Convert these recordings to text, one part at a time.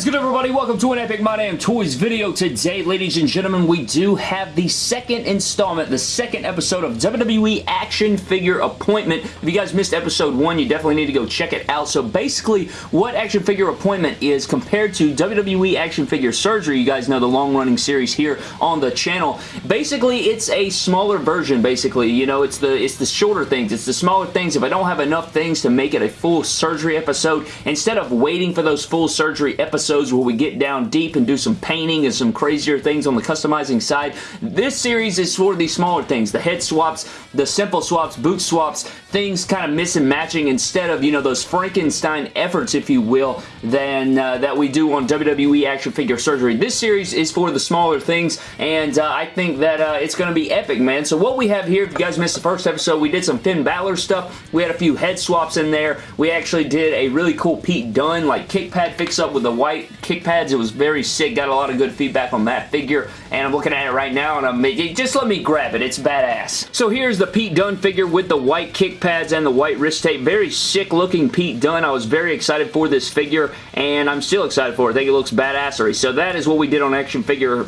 is good everybody? Welcome to an Epic My Damn Toys video. Today, ladies and gentlemen, we do have the second installment, the second episode of WWE Action Figure Appointment. If you guys missed episode one, you definitely need to go check it out. So basically, what Action Figure Appointment is compared to WWE Action Figure Surgery, you guys know the long-running series here on the channel. Basically, it's a smaller version, basically. You know, it's the, it's the shorter things. It's the smaller things. If I don't have enough things to make it a full surgery episode, instead of waiting for those full surgery episodes where we get down deep and do some painting and some crazier things on the customizing side. This series is for the smaller things, the head swaps, the simple swaps, boot swaps, things kind of missing matching instead of, you know, those Frankenstein efforts, if you will, than uh, that we do on WWE Action Figure Surgery. This series is for the smaller things, and uh, I think that uh, it's going to be epic, man. So what we have here, if you guys missed the first episode, we did some Finn Balor stuff. We had a few head swaps in there. We actually did a really cool Pete Dunne, like kick pad fix-up with the white kick pads. It was very sick. Got a lot of good feedback on that figure, and I'm looking at it right now, and I'm just let me grab it. It's badass. So here's the Pete Dunne figure with the white kick pads and the white wrist tape. Very sick looking Pete Dunne. I was very excited for this figure, and I'm still excited for it. I think it looks badassery. So that is what we did on Action Figure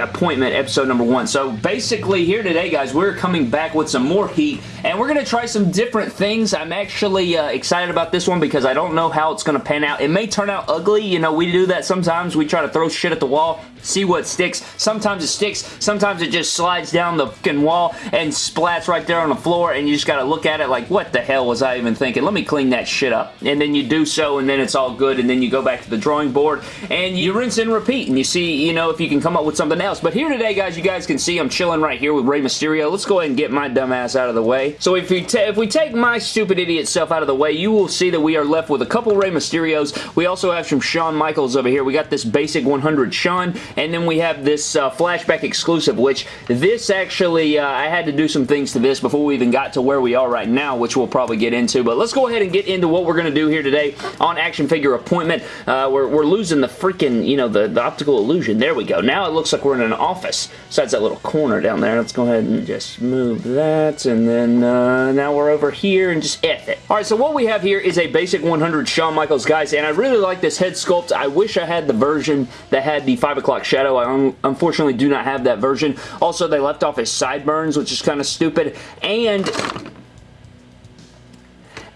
Appointment episode number one. So basically here today, guys, we're coming back with some more heat, and we're going to try some different things. I'm actually uh, excited about this one because I don't know how it's going to pan out. It may turn out ugly. You know, we do that sometimes. We try to throw shit at the wall, see what sticks. Sometimes it sticks. Sometimes it just slides down the fucking wall and splats right there on the floor, and you just got to look at it like, what the hell was I even thinking? Let me clean that shit up. And then you do so, and then it's all good, and then you go back to the drawing board, and you rinse and repeat, and you see, you know, if you can come up with something else. But here today, guys, you guys can see I'm chilling right here with Rey Mysterio. Let's go ahead and get my dumb ass out of the way. So if, you if we take my stupid idiot self out of the way, you will see that we are left with a couple Rey Mysterios. We also have some Shawn Michaels over here. We got this basic 100 Shawn, and then we have this uh, flashback exclusive, which this actually, uh, I had to do some things to this before we even got to where we are right now, which we'll probably get into. But let's go ahead and get into what we're going to do here today on Action Figure Appointment. Uh, we're, we're losing the freaking, you know, the, the optical illusion. There we go. Now it looks like we're in an office. Besides that little corner down there. Let's go ahead and just move that. And then uh, now we're over here and just F it. Alright, so what we have here is a basic 100 Shawn Michaels, guys. And I really like this head sculpt. I wish I had the version that had the 5 o'clock shadow. I un unfortunately do not have that version. Also, they left off his sideburns, which is kind of stupid. And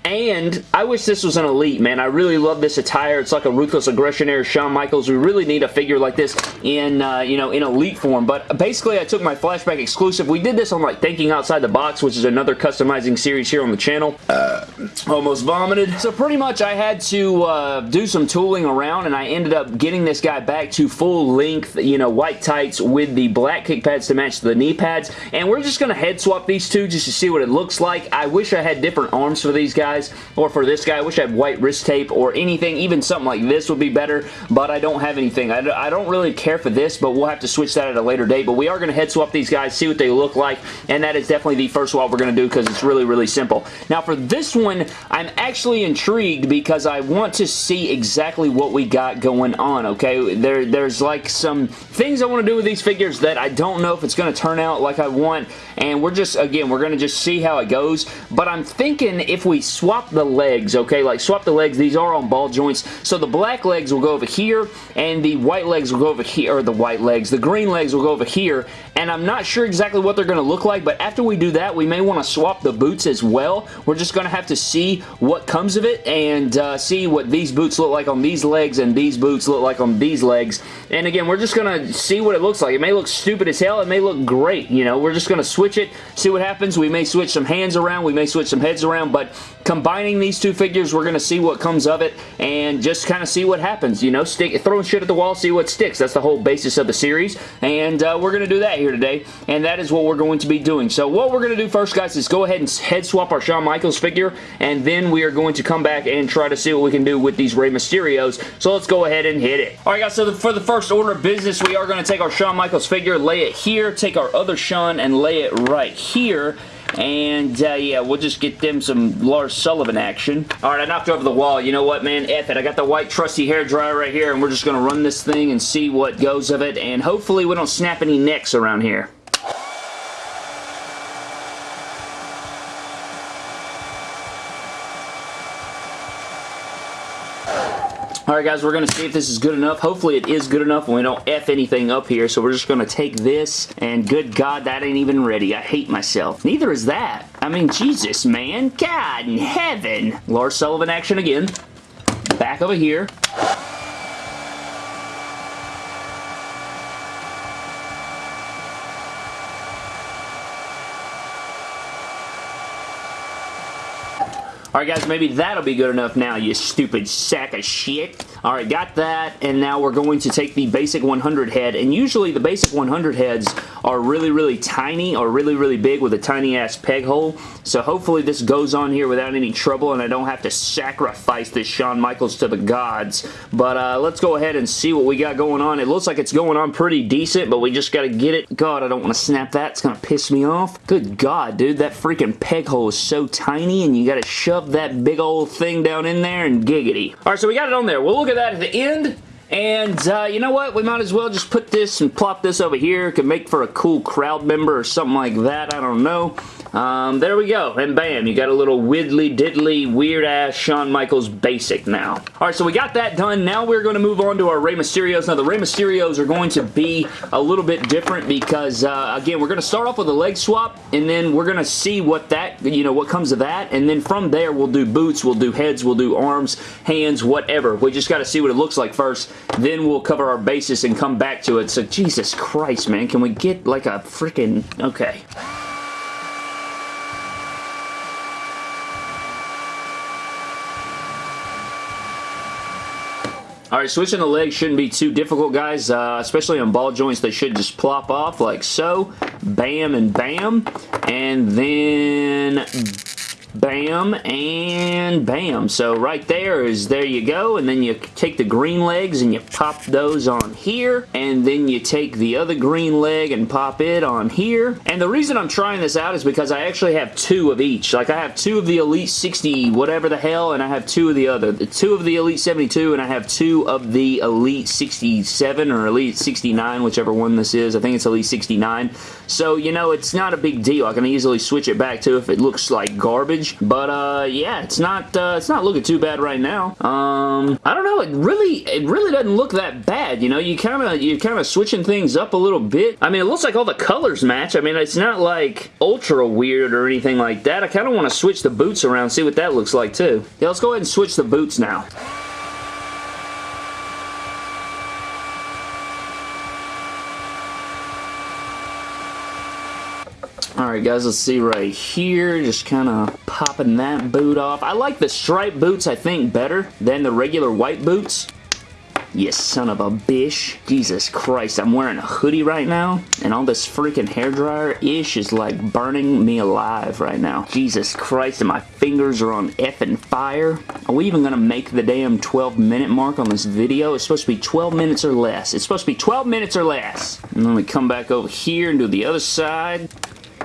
and I wish this was an Elite, man. I really love this attire. It's like a Ruthless Aggression era Shawn Michaels. We really need a figure like this in, uh, you know, in Elite form. But basically, I took my Flashback exclusive. We did this on, like, Thinking Outside the Box, which is another customizing series here on the channel. Uh, almost vomited. So pretty much, I had to uh, do some tooling around, and I ended up getting this guy back to full length, you know, white tights with the black kick pads to match the knee pads. And we're just going to head swap these two just to see what it looks like. I wish I had different arms for these guys or for this guy, I wish I had white wrist tape or anything, even something like this would be better, but I don't have anything. I, I don't really care for this, but we'll have to switch that at a later date, but we are going to head swap these guys, see what they look like, and that is definitely the first swap we're going to do because it's really, really simple. Now, for this one, I'm actually intrigued because I want to see exactly what we got going on, okay? There, There's like some things I want to do with these figures that I don't know if it's going to turn out like I want, and we're just, again, we're going to just see how it goes, but I'm thinking if we swap swap the legs, okay? Like swap the legs. These are on ball joints. So the black legs will go over here and the white legs will go over here, or the white legs. The green legs will go over here and I'm not sure exactly what they're going to look like, but after we do that, we may want to swap the boots as well. We're just going to have to see what comes of it and uh, see what these boots look like on these legs and these boots look like on these legs. And again, we're just going to see what it looks like. It may look stupid as hell. It may look great. You know, we're just going to switch it, see what happens. We may switch some hands around. We may switch some heads around, but combining these two figures, we're going to see what comes of it and just kind of see what happens. You know, stick, throwing shit at the wall, see what sticks. That's the whole basis of the series, and uh, we're going to do that here today, and that is what we're going to be doing. So what we're going to do first, guys, is go ahead and head swap our Shawn Michaels figure, and then we are going to come back and try to see what we can do with these Rey Mysterios. So let's go ahead and hit it. All right, guys, so the, for the first order of business, we are going to take our Shawn Michaels figure, lay it here, take our other Shawn, and lay it right here, and uh, yeah, we'll just get them some Lars Sullivan action. Alright, I knocked over the wall. You know what, man? F it. I got the white trusty hair dryer right here, and we're just going to run this thing and see what goes of it, and hopefully we don't snap any necks around here. Alright guys, we're going to see if this is good enough. Hopefully it is good enough and we don't F anything up here. So we're just going to take this and good God, that ain't even ready. I hate myself. Neither is that. I mean, Jesus, man. God in heaven. Lars Sullivan action again. Back over here. Alright guys, maybe that'll be good enough now, you stupid sack of shit. Alright, got that, and now we're going to take the basic 100 head, and usually the basic 100 heads are really, really tiny or really, really big with a tiny-ass peg hole, so hopefully this goes on here without any trouble, and I don't have to sacrifice this Shawn Michaels to the gods. But uh, let's go ahead and see what we got going on. It looks like it's going on pretty decent, but we just got to get it. God, I don't want to snap that. It's to piss me off. Good God, dude, that freaking peg hole is so tiny, and you got to shove that big old thing down in there and giggity. Alright, so we got it on there. We'll look at that at the end. And uh, you know what? We might as well just put this and plop this over here. Could make for a cool crowd member or something like that. I don't know. Um, there we go. And bam, you got a little widdly diddly weird ass Shawn Michaels basic now. Alright, so we got that done. Now we're going to move on to our Rey Mysterios. Now the Rey Mysterios are going to be a little bit different because, uh, again, we're going to start off with a leg swap and then we're going to see what that, you know, what comes of that. And then from there, we'll do boots, we'll do heads, we'll do arms, hands, whatever. We just got to see what it looks like first. Then we'll cover our basis and come back to it. So, Jesus Christ, man. Can we get like a freaking... Okay. Alright, switching the legs shouldn't be too difficult, guys, uh, especially on ball joints. They should just plop off like so. Bam and bam. And then bam, and bam. So right there is, there you go, and then you take the green legs and you pop those on here, and then you take the other green leg and pop it on here. And the reason I'm trying this out is because I actually have two of each. Like I have two of the Elite 60 whatever the hell, and I have two of the other. the Two of the Elite 72, and I have two of the Elite 67 or Elite 69, whichever one this is. I think it's Elite 69. So, you know, it's not a big deal. I can easily switch it back to if it looks like garbage but uh, yeah, it's not uh, it's not looking too bad right now. Um, I don't know. It really it really doesn't look that bad. You know, you kind of you kind of switching things up a little bit. I mean, it looks like all the colors match. I mean, it's not like ultra weird or anything like that. I kind of want to switch the boots around, see what that looks like too. Yeah, let's go ahead and switch the boots now. Alright guys, let's see right here. Just kind of popping that boot off. I like the striped boots, I think, better than the regular white boots. You son of a bitch. Jesus Christ, I'm wearing a hoodie right now, and all this freaking hairdryer-ish is like burning me alive right now. Jesus Christ, and my fingers are on effing fire. Are we even to make the damn 12 minute mark on this video? It's supposed to be 12 minutes or less. It's supposed to be 12 minutes or less. And then we come back over here and do the other side.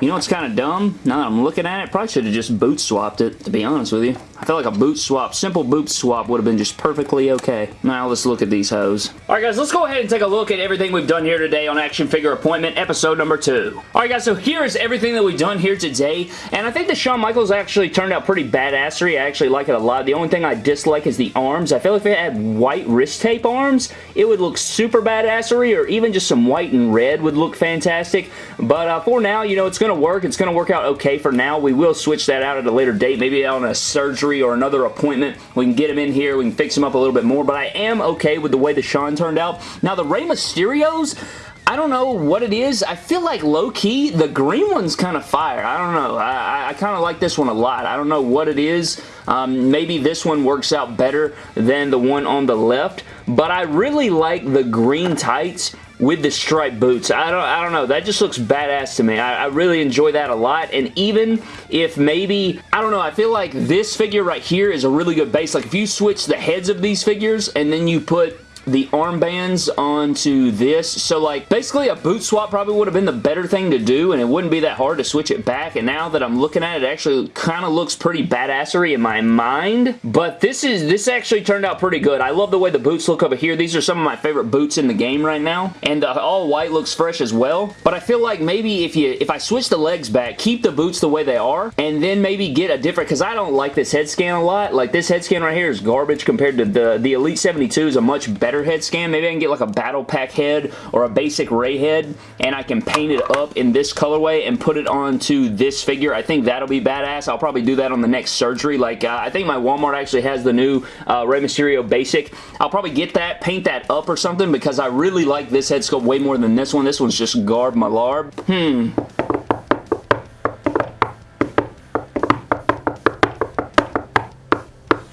You know what's kind of dumb? Now that I'm looking at it, probably should have just boot swapped it, to be honest with you. I feel like a boot swap, simple boot swap would have been just perfectly okay. Now let's look at these hoes. Alright guys, let's go ahead and take a look at everything we've done here today on Action Figure Appointment, episode number two. Alright guys, so here is everything that we've done here today, and I think the Shawn Michaels actually turned out pretty badassery. I actually like it a lot. The only thing I dislike is the arms. I feel like if it had white wrist tape arms, it would look super badassery, or even just some white and red would look fantastic. But uh, for now, you know, it's going to work. It's going to work out okay for now. We will switch that out at a later date, maybe on a surgery or another appointment. We can get him in here. We can fix him up a little bit more, but I am okay with the way the Shawn turned out. Now, the Rey Mysterios, I don't know what it is. I feel like low-key, the green one's kind of fire. I don't know. I, I kind of like this one a lot. I don't know what it is. Um, maybe this one works out better than the one on the left, but I really like the green tights with the striped boots. I don't, I don't know. That just looks badass to me. I, I, really enjoy that a lot. And even if maybe, I don't know, I feel like this figure right here is a really good base. Like if you switch the heads of these figures and then you put the armbands onto this. So like basically a boot swap probably would have been the better thing to do and it wouldn't be that hard to switch it back. And now that I'm looking at it, it actually kind of looks pretty badassery in my mind. But this is this actually turned out pretty good. I love the way the boots look over here. These are some of my favorite boots in the game right now. And the all white looks fresh as well. But I feel like maybe if you if I switch the legs back, keep the boots the way they are, and then maybe get a different, because I don't like this head scan a lot. Like this head scan right here is garbage compared to the, the Elite 72 is a much better head scan. Maybe I can get like a Battle Pack head or a basic Rey head, and I can paint it up in this colorway and put it onto this figure. I think that'll be badass. I'll probably do that on the next surgery. Like, uh, I think my Walmart actually has the new uh, Rey Mysterio basic. I'll probably get that, paint that up or something because I really like this head sculpt way more than this one. This one's just garb malarb. Hmm.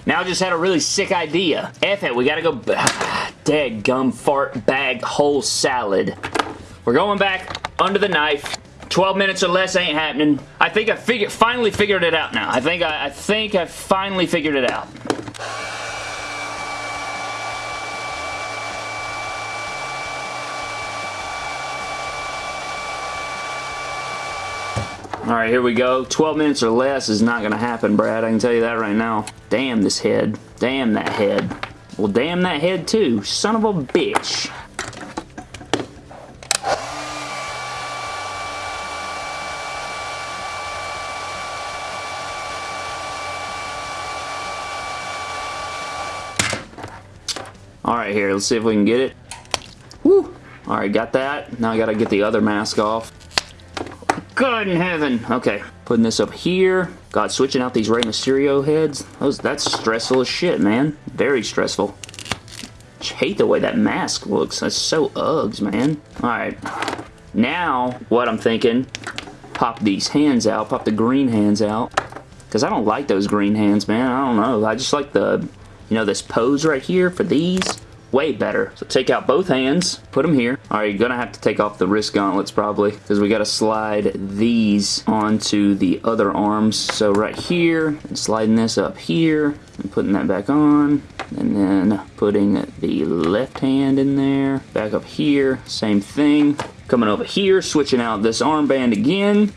Now I just had a really sick idea. F it, we gotta go... Dead gum fart bag whole salad. We're going back under the knife. 12 minutes or less ain't happening. I think I figure, finally figured it out now. I think I, I think I finally figured it out. Alright, here we go. 12 minutes or less is not going to happen, Brad. I can tell you that right now. Damn this head. Damn that head. Well, damn that head too. Son of a bitch. Alright, here. Let's see if we can get it. Woo! Alright, got that. Now I gotta get the other mask off. God in heaven. Okay, putting this up here. God, switching out these Rey Mysterio heads. Those, that's stressful as shit, man. Very stressful. I hate the way that mask looks. That's so Uggs, man. Alright. Now, what I'm thinking, pop these hands out. Pop the green hands out. Because I don't like those green hands, man. I don't know. I just like the, you know, this pose right here for these way better. So take out both hands, put them here. All right, you're gonna have to take off the wrist gauntlets probably because we gotta slide these onto the other arms. So right here, and sliding this up here and putting that back on and then putting the left hand in there. Back up here, same thing. Coming over here, switching out this armband again.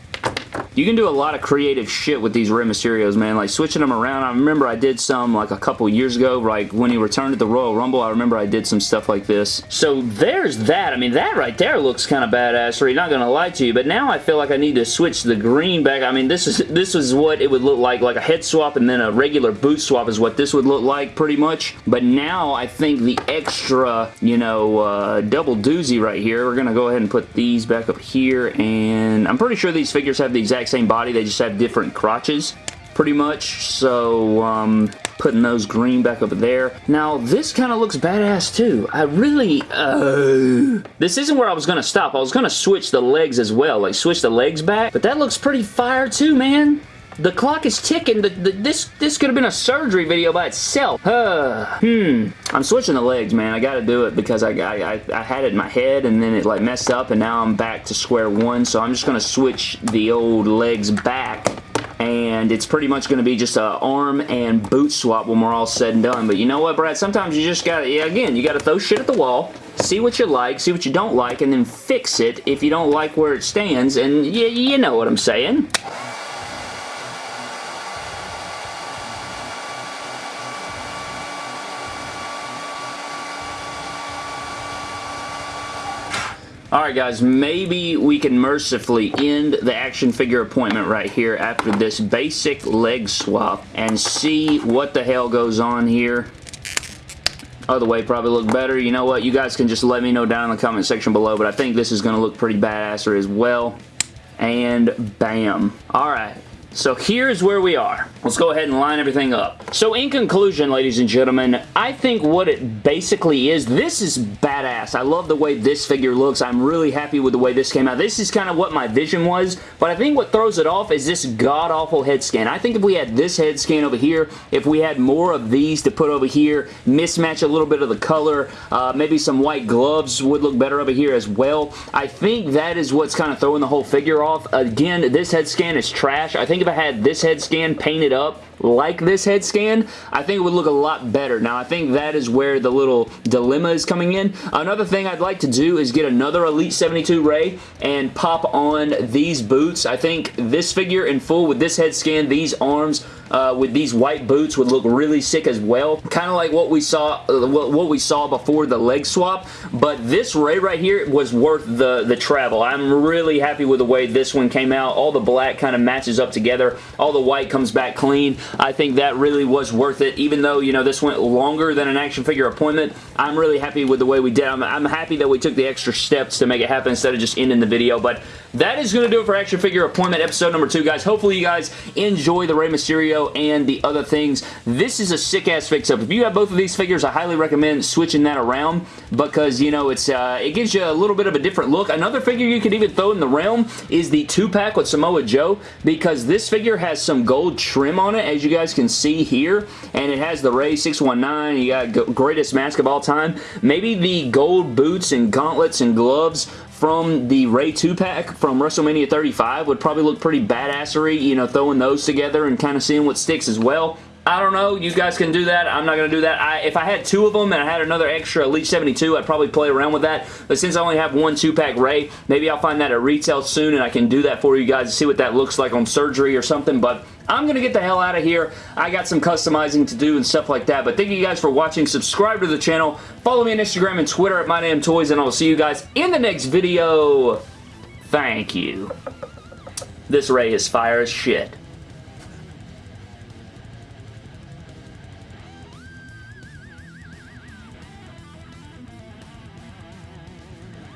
You can do a lot of creative shit with these Rey Mysterios, man. Like switching them around. I remember I did some like a couple years ago, like when he returned to the Royal Rumble. I remember I did some stuff like this. So there's that. I mean, that right there looks kind of badassery. Not gonna lie to you, but now I feel like I need to switch the green back. I mean, this is this is what it would look like, like a head swap and then a regular boot swap is what this would look like pretty much. But now I think the extra, you know, uh, double doozy right here, we're gonna go ahead and put these back up here, and I'm pretty sure these figures have the exact exact same body, they just have different crotches pretty much. So, um, putting those green back over there. Now, this kind of looks badass too. I really, uh... This isn't where I was going to stop. I was going to switch the legs as well, like switch the legs back. But that looks pretty fire too, man. The clock is ticking. The, the, this this could have been a surgery video by itself. Uh, hmm. I'm switching the legs, man. I got to do it because I, I, I had it in my head and then it like messed up and now I'm back to square one. So I'm just to switch the old legs back and it's pretty much going to be just a arm and boot swap when we're all said and done. But you know what, Brad? Sometimes you just got to, yeah, again, you got to throw shit at the wall, see what you like, see what you don't like, and then fix it if you don't like where it stands, and you, you know what I'm saying. Alright guys, maybe we can mercifully end the action figure appointment right here after this basic leg swap and see what the hell goes on here. Other way probably look better. You know what? You guys can just let me know down in the comment section below, but I think this is going to look pretty badasser as well. And bam. Alright. So here's where we are. Let's go ahead and line everything up. So in conclusion, ladies and gentlemen, I think what it basically is, this is badass. I love the way this figure looks. I'm really happy with the way this came out. This is kind of what my vision was, but I think what throws it off is this god-awful head scan. I think if we had this head scan over here, if we had more of these to put over here, mismatch a little bit of the color, uh, maybe some white gloves would look better over here as well. I think that is what's kind of throwing the whole figure off. Again, this head scan is trash. I think if I had this head scan painted up like this head scan, I think it would look a lot better. Now, I think that is where the little dilemma is coming in. Another thing I'd like to do is get another Elite 72 Rey and pop on these boots. I think this figure in full with this head scan, these arms, uh, with these white boots would look really sick as well. Kind of like what we saw uh, what we saw before the leg swap, but this Rey right here was worth the, the travel. I'm really happy with the way this one came out. All the black kind of matches up together. All the white comes back clean. I think that really was worth it, even though, you know, this went longer than an action figure appointment. I'm really happy with the way we did. I'm, I'm happy that we took the extra steps to make it happen instead of just ending the video, but that is going to do it for action figure appointment episode number two, guys. Hopefully you guys enjoy the Rey Mysterio and the other things. This is a sick-ass fix-up. If you have both of these figures, I highly recommend switching that around because, you know, it's uh, it gives you a little bit of a different look. Another figure you could even throw in the realm is the two-pack with Samoa Joe because this figure has some gold trim on it, as you guys can see here, and it has the Rey 619. You got greatest mask of all time. Maybe the gold boots and gauntlets and gloves from the Rey 2-pack from WrestleMania 35 would probably look pretty badassery, you know, throwing those together and kind of seeing what sticks as well. I don't know. You guys can do that. I'm not going to do that. I, if I had two of them and I had another extra Elite 72, I'd probably play around with that. But since I only have one two-pack Rey, maybe I'll find that at retail soon and I can do that for you guys to see what that looks like on surgery or something. But I'm going to get the hell out of here. I got some customizing to do and stuff like that. But thank you guys for watching. Subscribe to the channel. Follow me on Instagram and Twitter at MyDamnToys. And I'll see you guys in the next video. Thank you. This ray is fire as shit.